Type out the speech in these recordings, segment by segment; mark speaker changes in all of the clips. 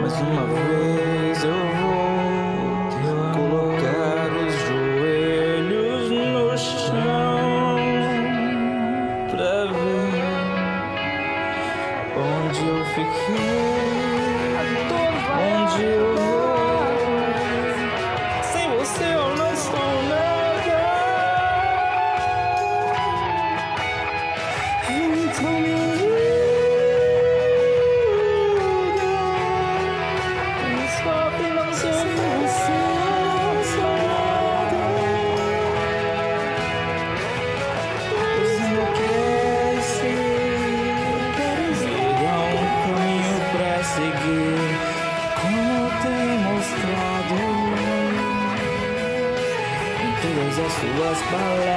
Speaker 1: Mas uma vez eu vou. Bye.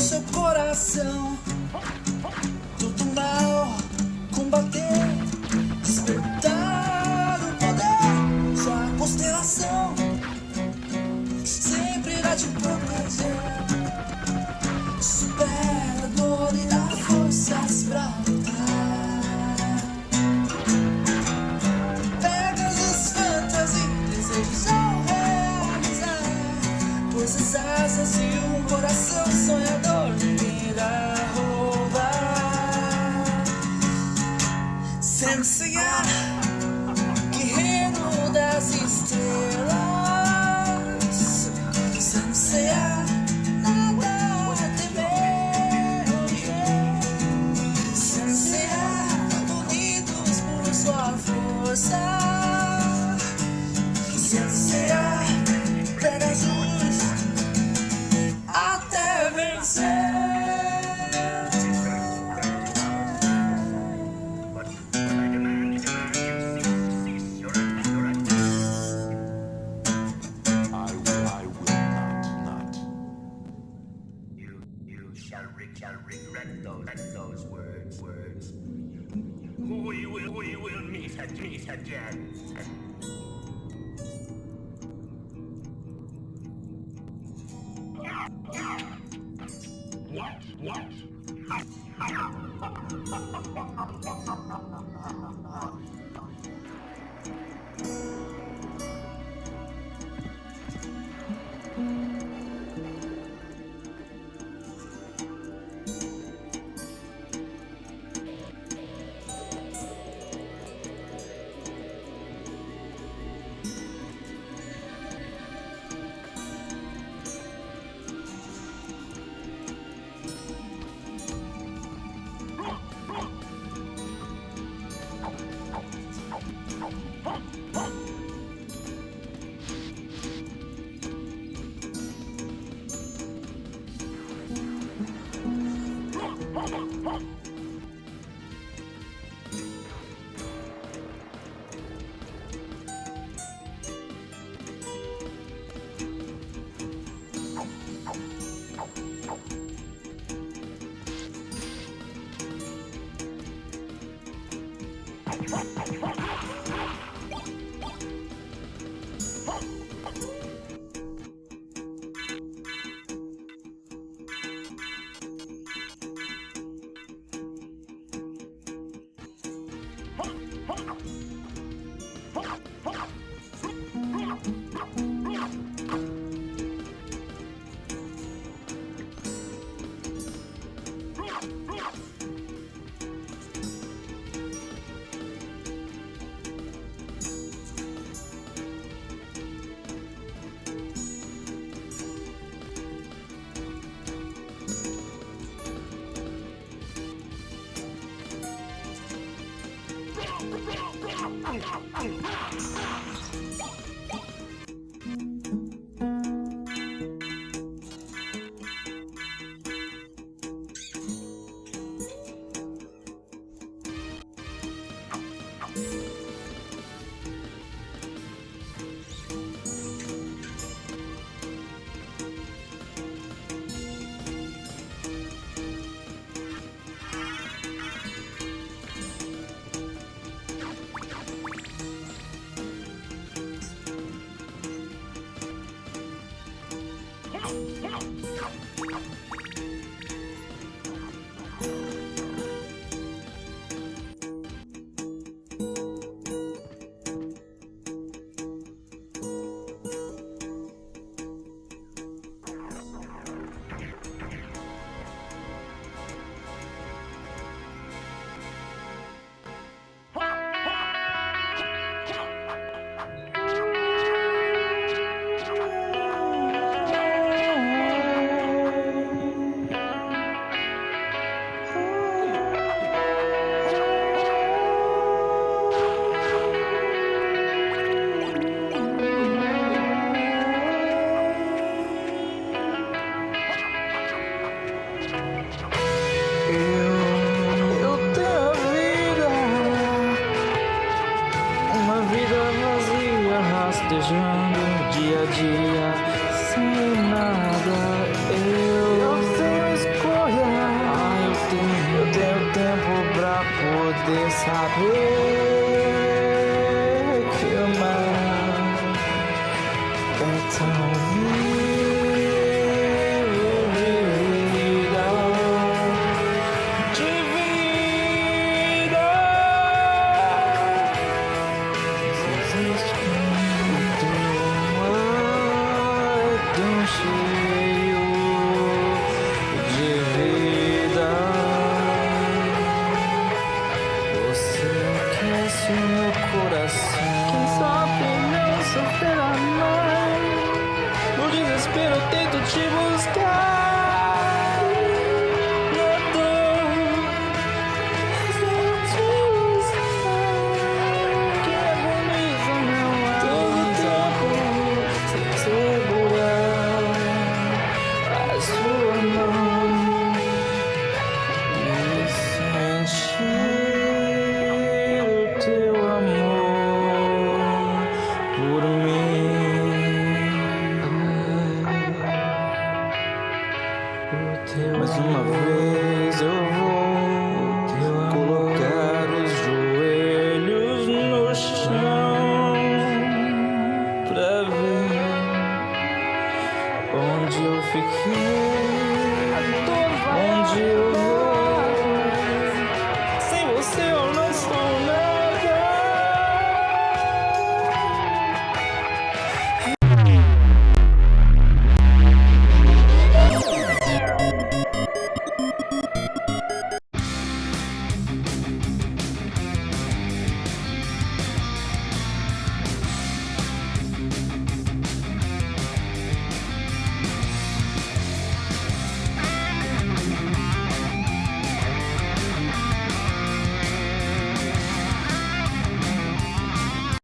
Speaker 1: Seu coração. Tudo mal combater, despertar o poder. Sua constelação sempre irá te proteger. Supera a dor e dá forças pra lutar. Pegasus fantasy, desejos ao realizar. Pois as asas e um coração cegar das estrelas
Speaker 2: Sem cear nada What? 控制控制 poder saber desespero tento te
Speaker 1: buscar. veio, onde eu fiquei, onde eu vou.